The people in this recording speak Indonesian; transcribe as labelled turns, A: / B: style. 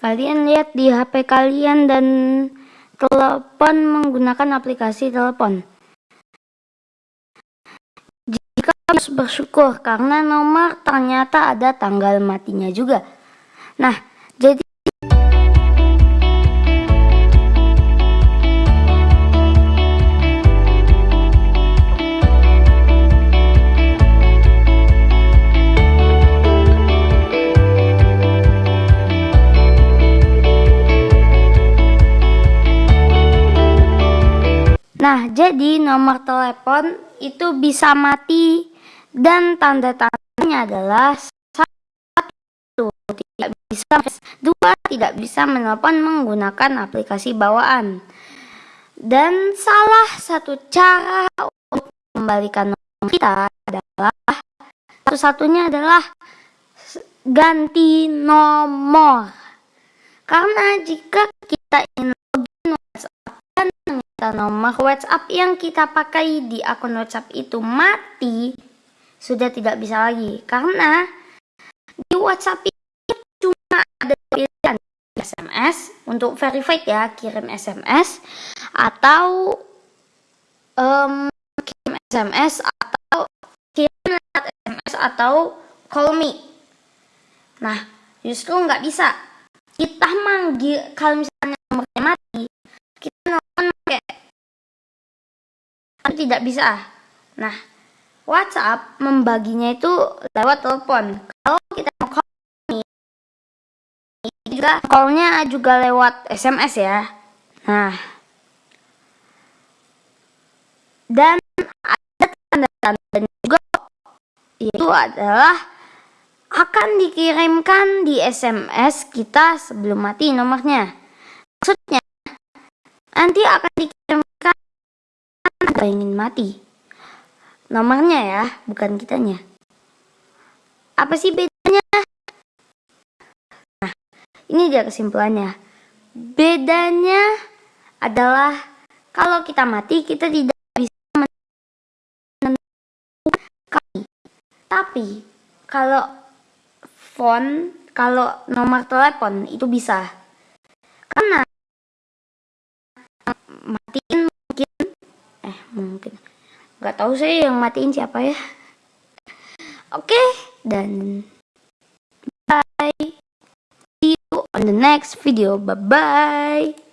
A: Kalian lihat di HP kalian dan telepon menggunakan aplikasi telepon. Jika harus bersyukur karena nomor ternyata ada tanggal matinya juga. Nah, jadi nomor telepon itu bisa mati dan tanda-tandanya adalah satu tidak bisa dua tidak bisa menelpon menggunakan aplikasi bawaan. Dan salah satu cara untuk kembalikan nomor kita adalah satu-satunya adalah ganti nomor. Karena jika kita ingin kita nomor WhatsApp yang kita pakai di akun WhatsApp itu mati, sudah tidak bisa lagi. Karena di WhatsApp itu cuma ada pilihan SMS untuk verified ya, kirim SMS atau um, kirim SMS atau kirim SMS atau call me. Nah, justru nggak bisa. Kita manggil kalau misalnya nomornya mati, tidak bisa. Nah, WhatsApp membaginya itu lewat telepon. Kalau kita mau call juga callnya juga lewat SMS ya. Nah, dan ada tanda-tanda juga yaitu adalah akan dikirimkan di SMS kita sebelum mati nomornya. Maksudnya nanti akan dikirimkan ingin mati. Nomornya ya, bukan kitanya. Apa sih bedanya? Nah, ini dia kesimpulannya. Bedanya adalah kalau kita mati, kita tidak bisa kali. Tapi, kalau phone, kalau nomor telepon itu bisa. Karena nggak tahu sih yang matiin siapa ya. Oke okay, dan bye. See you on the next video. Bye bye